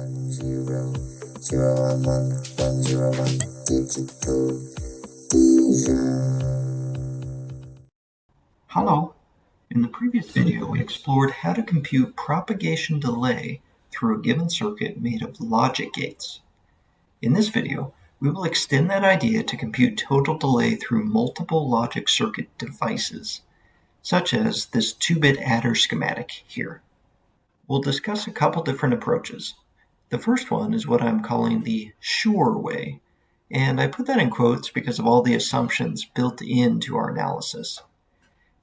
one zero zero one one one zero one digital vision. Hello. In the previous video, we explored how to compute propagation delay through a given circuit made of logic gates. In this video, we will extend that idea to compute total delay through multiple logic circuit devices, such as this 2-bit adder schematic here. We'll discuss a couple different approaches. The first one is what I'm calling the sure way, and I put that in quotes because of all the assumptions built into our analysis.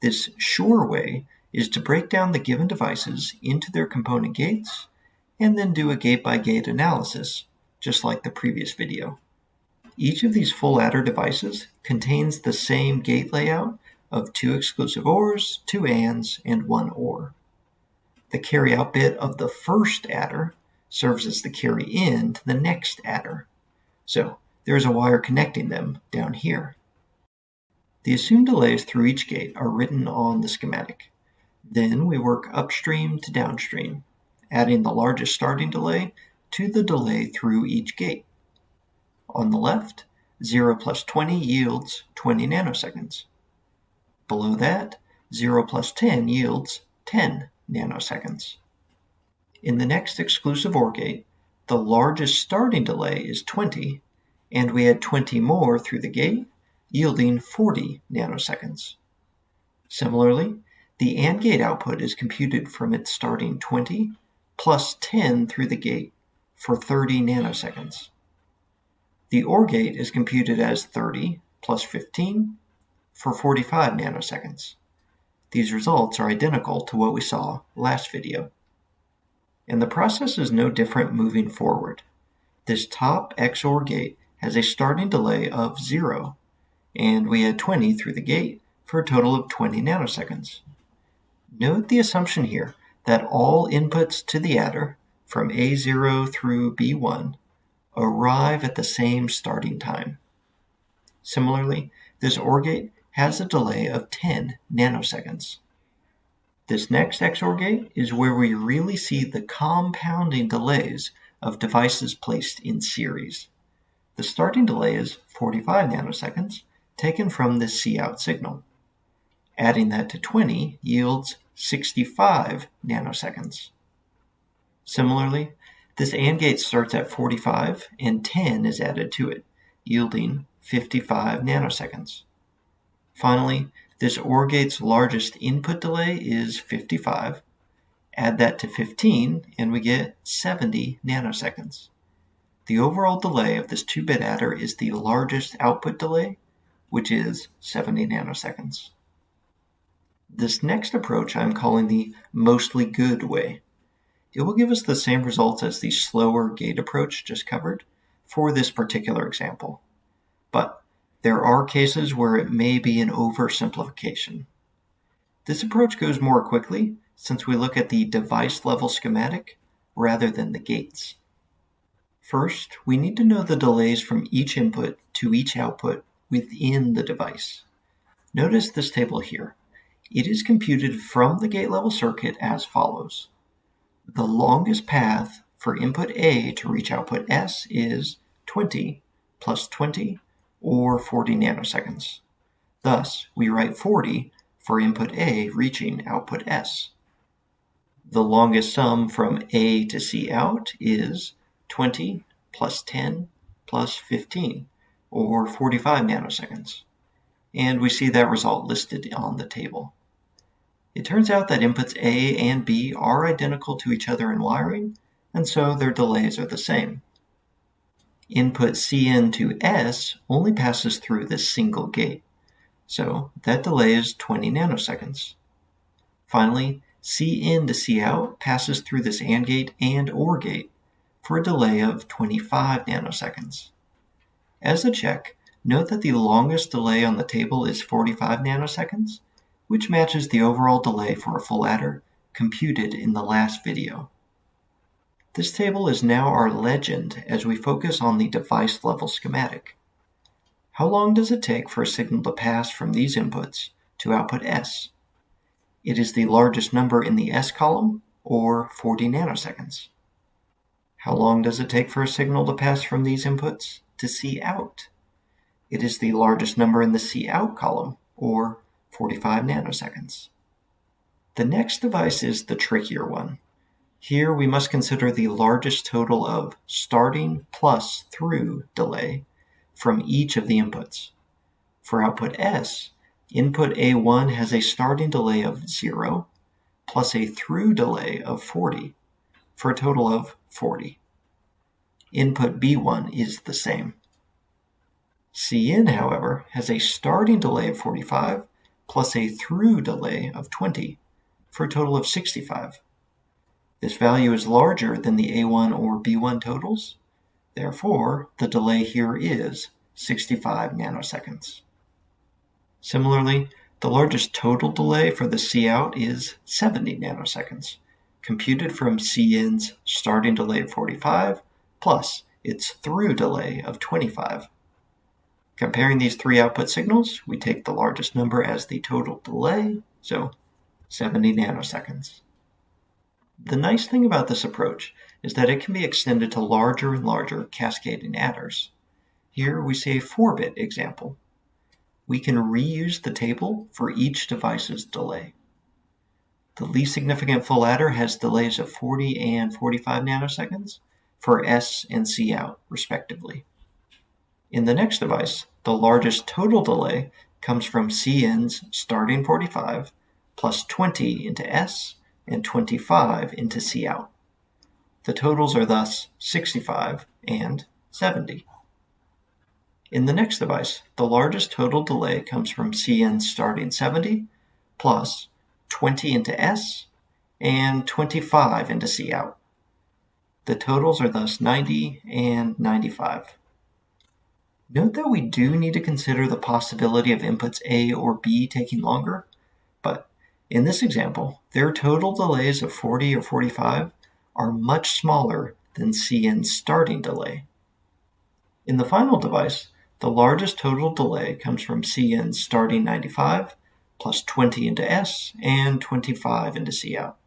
This sure way is to break down the given devices into their component gates and then do a gate-by-gate -gate analysis, just like the previous video. Each of these full adder devices contains the same gate layout of two exclusive ORs, two ANDs, and one OR. The carry out bit of the first adder serves as the carry in to the next adder. So there is a wire connecting them down here. The assumed delays through each gate are written on the schematic. Then we work upstream to downstream, adding the largest starting delay to the delay through each gate. On the left, 0 plus 20 yields 20 nanoseconds. Below that, 0 plus 10 yields 10 nanoseconds. In the next exclusive OR gate, the largest starting delay is 20, and we add 20 more through the gate yielding 40 nanoseconds. Similarly, the AND gate output is computed from its starting 20 plus 10 through the gate for 30 nanoseconds. The OR gate is computed as 30 plus 15 for 45 nanoseconds. These results are identical to what we saw last video. And the process is no different moving forward. This top XOR gate has a starting delay of 0 and we add 20 through the gate for a total of 20 nanoseconds. Note the assumption here that all inputs to the adder from A0 through B1 arrive at the same starting time. Similarly, this OR gate has a delay of 10 nanoseconds. This next XOR gate is where we really see the compounding delays of devices placed in series. The starting delay is 45 nanoseconds, taken from the Cout signal. Adding that to 20 yields 65 nanoseconds. Similarly, this AND gate starts at 45 and 10 is added to it, yielding 55 nanoseconds. Finally, this OR gate's largest input delay is 55. Add that to 15 and we get 70 nanoseconds. The overall delay of this 2-bit adder is the largest output delay which is 70 nanoseconds. This next approach I'm calling the mostly good way. It will give us the same results as the slower gate approach just covered for this particular example. But there are cases where it may be an oversimplification. This approach goes more quickly since we look at the device level schematic rather than the gates. First, we need to know the delays from each input to each output within the device. Notice this table here. It is computed from the gate level circuit as follows. The longest path for input A to reach output S is 20 plus 20 or 40 nanoseconds. Thus, we write 40 for input A reaching output S. The longest sum from A to C out is 20 plus 10 plus 15 or 45 nanoseconds. And we see that result listed on the table. It turns out that inputs A and B are identical to each other in wiring, and so their delays are the same. Input Cin to S only passes through this single gate, so that delay is 20 nanoseconds. Finally, Cin to Cout passes through this AND gate and OR gate for a delay of 25 nanoseconds. As a check, note that the longest delay on the table is 45 nanoseconds, which matches the overall delay for a full adder computed in the last video. This table is now our legend as we focus on the device level schematic. How long does it take for a signal to pass from these inputs to output S? It is the largest number in the S column, or 40 nanoseconds. How long does it take for a signal to pass from these inputs to C out? It is the largest number in the C out column, or 45 nanoseconds. The next device is the trickier one. Here we must consider the largest total of starting plus through delay from each of the inputs. For output S, input A1 has a starting delay of 0 plus a through delay of 40 for a total of 40. Input B1 is the same. Cin, however, has a starting delay of 45 plus a through delay of 20 for a total of 65. This value is larger than the A1 or B1 totals. Therefore, the delay here is 65 nanoseconds. Similarly, the largest total delay for the C out is 70 nanoseconds, computed from Cin's starting delay of 45 plus its through delay of 25. Comparing these three output signals, we take the largest number as the total delay, so 70 nanoseconds. The nice thing about this approach is that it can be extended to larger and larger cascading adders. Here we see a 4-bit example. We can reuse the table for each device's delay. The least significant full adder has delays of 40 and 45 nanoseconds for S and C out, respectively. In the next device, the largest total delay comes from Cin's starting 45 plus 20 into S and 25 into C out. The totals are thus 65 and 70. In the next device, the largest total delay comes from Cin starting 70 plus 20 into S and 25 into C out. The totals are thus 90 and 95. Note that we do need to consider the possibility of inputs A or B taking longer, in this example, their total delays of 40 or 45 are much smaller than Cin's starting delay. In the final device, the largest total delay comes from Cin's starting 95 plus 20 into S and 25 into C out.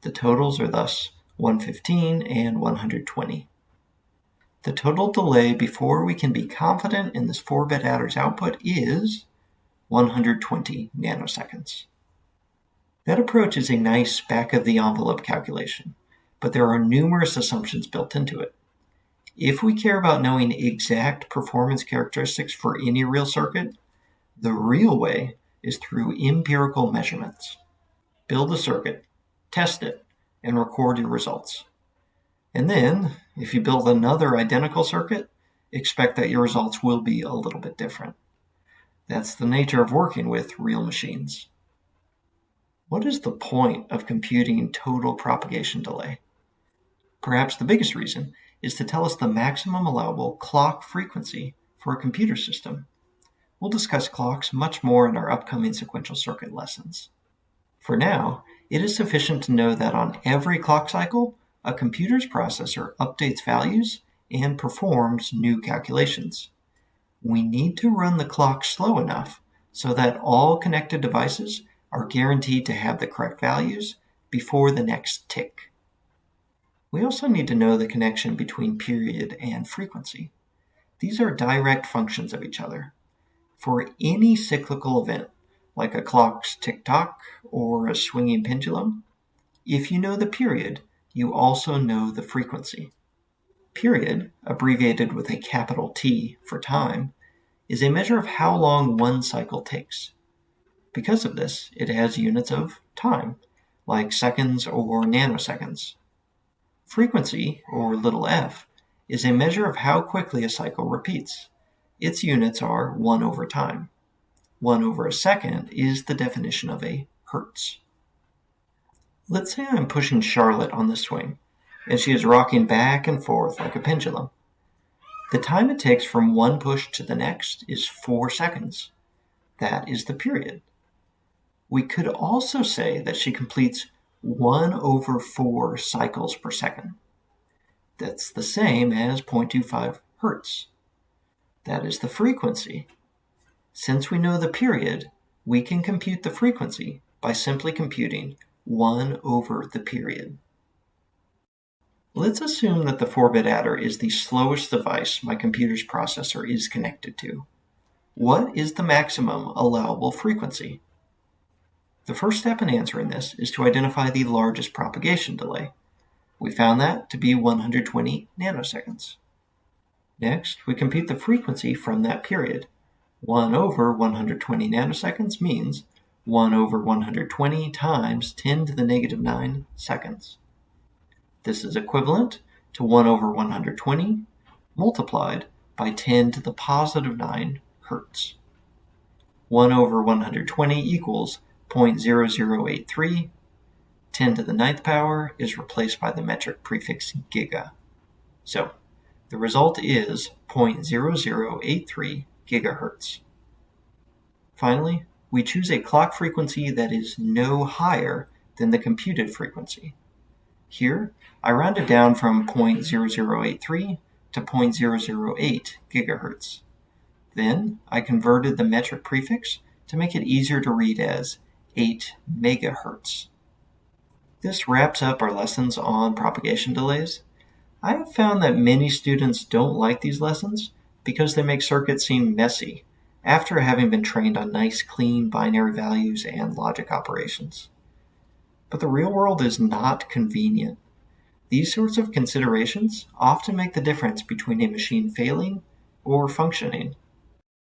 The totals are thus 115 and 120. The total delay before we can be confident in this 4-bit adder's output is 120 nanoseconds. That approach is a nice back of the envelope calculation, but there are numerous assumptions built into it. If we care about knowing exact performance characteristics for any real circuit, the real way is through empirical measurements. Build a circuit, test it, and record your results. And then, if you build another identical circuit, expect that your results will be a little bit different. That's the nature of working with real machines. What is the point of computing total propagation delay? Perhaps the biggest reason is to tell us the maximum allowable clock frequency for a computer system. We'll discuss clocks much more in our upcoming sequential circuit lessons. For now, it is sufficient to know that on every clock cycle, a computer's processor updates values and performs new calculations. We need to run the clock slow enough so that all connected devices are guaranteed to have the correct values before the next tick. We also need to know the connection between period and frequency. These are direct functions of each other. For any cyclical event, like a clock's tick-tock or a swinging pendulum, if you know the period, you also know the frequency. Period, abbreviated with a capital T for time, is a measure of how long one cycle takes. Because of this, it has units of time, like seconds or nanoseconds. Frequency, or little f, is a measure of how quickly a cycle repeats. Its units are 1 over time. 1 over a second is the definition of a hertz. Let's say I'm pushing Charlotte on the swing, and she is rocking back and forth like a pendulum. The time it takes from one push to the next is 4 seconds. That is the period. We could also say that she completes 1 over 4 cycles per second. That's the same as 0.25 hertz. That is the frequency. Since we know the period, we can compute the frequency by simply computing 1 over the period. Let's assume that the 4-bit adder is the slowest device my computer's processor is connected to. What is the maximum allowable frequency? The first step in answering this is to identify the largest propagation delay. We found that to be 120 nanoseconds. Next, we compute the frequency from that period. 1 over 120 nanoseconds means 1 over 120 times 10 to the negative 9 seconds. This is equivalent to 1 over 120 multiplied by 10 to the positive 9 hertz. 1 over 120 equals 0.0083. 10 to the ninth power is replaced by the metric prefix giga. So the result is 0.0083 gigahertz. Finally, we choose a clock frequency that is no higher than the computed frequency. Here, I rounded down from 0.0083 to 0.008 gigahertz. Then, I converted the metric prefix to make it easier to read as 8 megahertz. This wraps up our lessons on propagation delays. I have found that many students don't like these lessons because they make circuits seem messy after having been trained on nice clean binary values and logic operations. But the real world is not convenient. These sorts of considerations often make the difference between a machine failing or functioning.